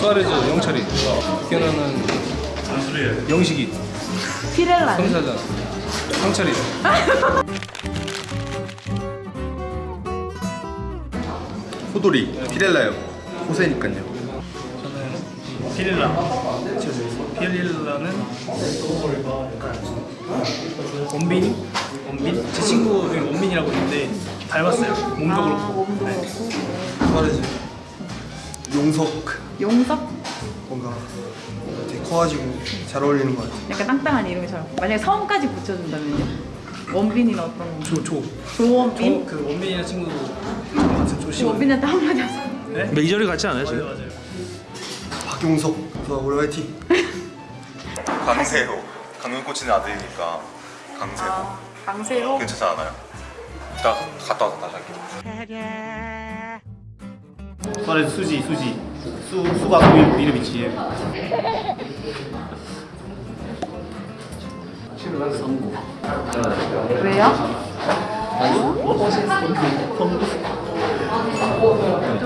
수아레즈 영철이. 피케나는 영식이. 피렐라. 성사자. 상철이. 호돌이. 피렐라요. 호세니까요. 피렐라. 피렐라는 원빈 원빈? 제 친구 중에 원빈이라고 있는데 닮았어요. 몸도 그렇고. 네. 수아레즈 용석 용석? 뭔가 되게 커가지고 잘 어울리는 것 같아요 약간 땅땅한 이름이처럼. 만약에 성까지 붙여준다면요? 원빈이는 어떤 거? 조, 조. 조원빈? 그 원빈이라는 친구도 저 같은 조씨 원빈한테 한마디 하세요. 네? 메이저리 같지 않아요 지금? 맞아요 맞아요 박용석 수아 올해 화이팅 강세호 강릉 꽂히는 아들이니까 강세호 아, 강세호? 괜찮지 않아요? 이따 갔다 와서 다시 할게요 말해 수지 수지. 수 수가 그 이름 있지. 왜요?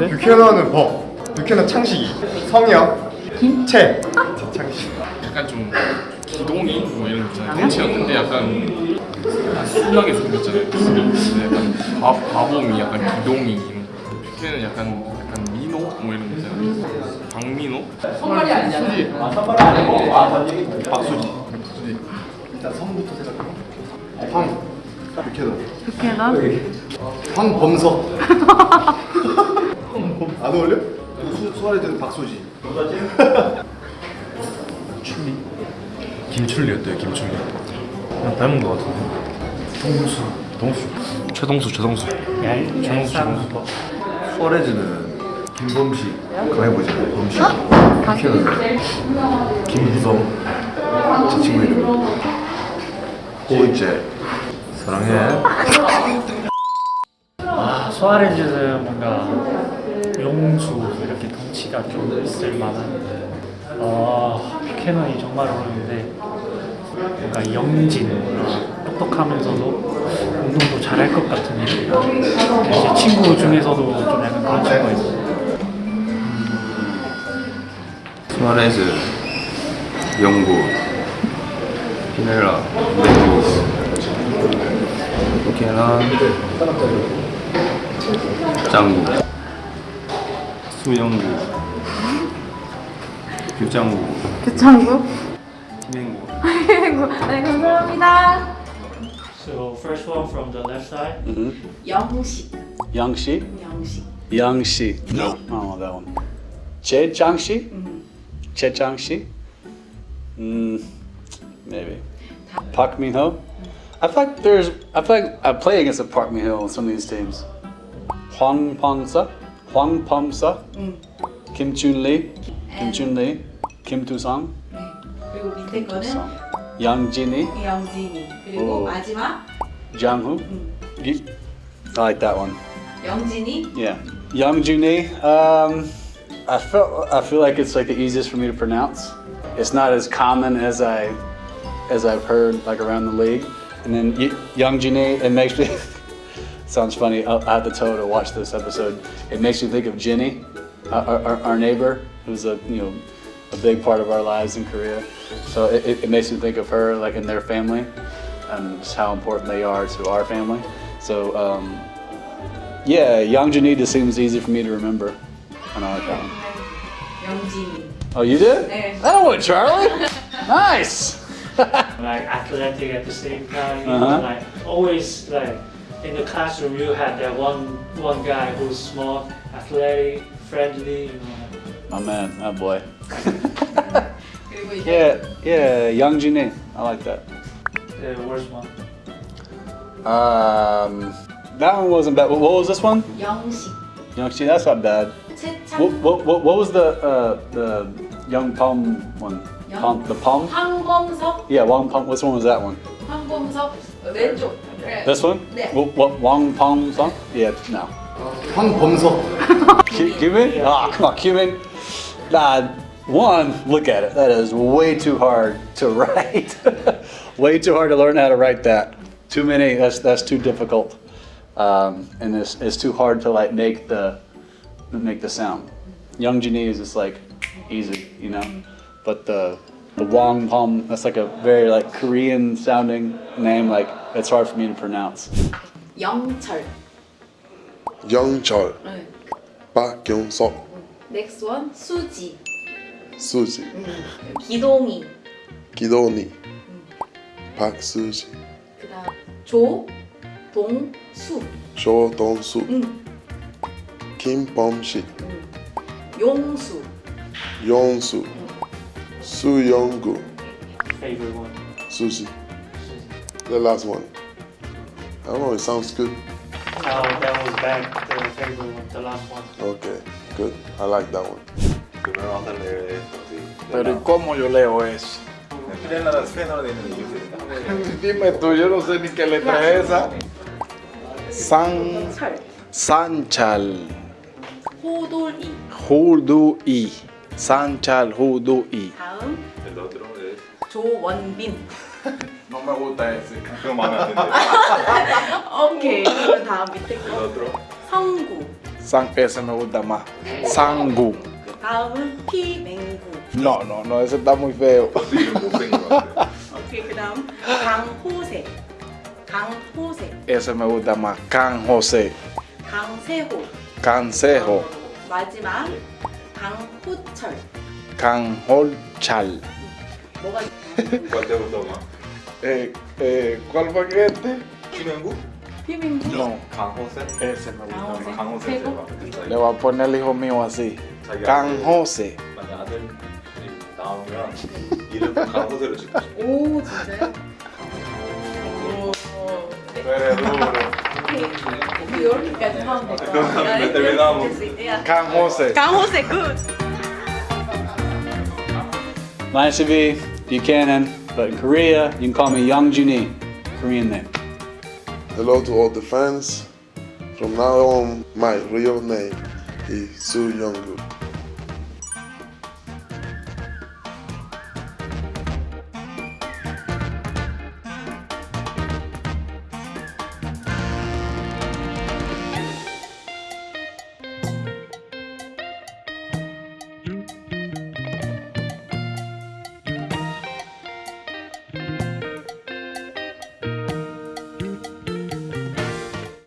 유캐나는 버 유캐나 창식이. 성형 김채. 창식 약간 좀 기동이 뭐 이런 거 있잖아요. 덩치였는데 약간 순하게 생겼잖아요. 근데 약간 바, 바봄이 약간 기동이 피케는 약간 약간 민호? 뭐 이런 거 있잖아요. 박민호? 수지. 박수지. 박수지. 일단 성부터 생각해 황. 유캐나 극해나? 황범석. 안 어울려? 수, 수아레즈는 박소지. 김출리였대요 김출리. 그냥 닮은 거 같은데. 동수. 동수. 최동수 최동수. 최동수 최동수 수아레즈는 김범식. 그거 해보자. 범식? 유캐나는 김부성. 제 친구 이름. 호이제 사랑해. 아, 소아레즈는 뭔가 용수 이렇게 덩치가 좀 있을 만한. 어, 캐논이 정말 어려운데 뭔가 영진 어, 똑똑하면서도 운동도 잘할 것 같은 애제 친구 중에서도 좀 약간 그런 친구가 있어요 수아레즈, 영구, 피넬라, 메두스, 부케난, 짱구, 수영구, 규짱구, 교창구? 팀행구. 네, 감사합니다. So first one from the left side 영식. Yangshi? 영식. Yangshi. No. I don't know that one. Che Changshi? Che Changshi? Mm, maybe. Park Min Ho? I feel like there's. I feel like I play against a Park Min Ho on some of these teams. Hwang Pong-sa? Hwang Pong-sa? Kim Chun Lee? Kim Chun Lee? Kim Tu-sang? 그리고 밑에 거는 Yang Jinny? 영진이. 그리고 오. 마지막 Jang Hu? Ye- I like that one. 영진이. Yeah, Young Juni. Um, I felt I feel like it's like the easiest for me to pronounce. It's not as common as I as I've heard like around the league. And then y- Young Juni, it makes me sounds funny. I I have to tell her to watch this episode. It makes me think of Jenny, uh, our, our, our neighbor, who's a you know a big part of our lives in Korea. So it, it makes me think of her, like in their family, and just how important they are to our family. So um, yeah, Young just seems easy for me to remember on our account. Oh, you did? Yeah. Oh, that one, Charlie. nice. like athletic at the same time, uh -huh. like always like in the classroom you had that one one guy who's small, athletic, friendly, you know. My man, that boy. 그리고 이제 yeah, yeah, Yang Jini. I like that. the worst one Um, that one wasn't bad. What what was this one? 영식. Young Jini, that's not bad. 채창. What, what, what, what was the uh, the Young Palm one? Young- Palm, the Palm? 황범석. Yeah, Wang Palm. Which one was that one? 황범석. 왼쪽. 그래. This one? 네. What, what Wang Palm song? Yeah, no. 황범석 Cu- Cumin? Ah, come on, cumin. Nah, one, look at it. That is way too hard to write. way too hard to learn how to write that. Too many, that's, that's too difficult. Um, and it's, it's too hard to like make the, make the sound. Young Japanese is like easy, you know? But the, the Wong Pom, that's like a very like Korean sounding name, like it's hard for me to pronounce. Young Chul. Young Chul. Park Kyung-sok. Next one 수지. 수지, 기동이. 기도니, 박수지, 그다음 조동수. 조동수, 응. 김범식, 용수. 용수, 수영구, favorite one. Susie. The last one. I don't know, it sounds good. Oh, that was bad. The favorite one, the last one. Okay, good. I like that one. Primero vamos a leer esto, sí. Pero ¿y cómo yo leo eso? Dime tú, yo no sé ni qué letra es esa. San, 철. Sanchal 호돌이. Hudu'i. Sanchal Hudu'i. 다음 El otro es. 조원빈. No me gusta ese. No mames, ¿entendés? 오케이. 그럼 다음 밑에 El 거. otro. 성구. San, ese me gusta más. Sangu. 다음은 피맹구. No, no, no, ese está muy feo. Sí, un buffet, 오케이. 그다음 강호세. 강호세. Ese me gusta más. Can José. 강세호. Cansejo. 마지막 강호철. Canholchal. 뭐가 ¿Cuál te gustó más? Eh, eh, ¿Cuál fue este? Chimengu. 피맹구? No, Can José. ese me gusta 강호세. más. Can José 세고. Le voy a poner al hijo mío así. Can José. 만약 아들 나오면 이름 강 호세로 짓고 싶어. 오 진짜요? 오. 네. Pero duro. 오케이. 이렇게까지 하면 될것 같아요. 몇 대를 나오고. Can José. 강호세 굿. Nice of you, Buchanan. But in Korea, you can call me Young Juni. Korean name. Hello to all the fans. From now on, my real name is Su Younggu.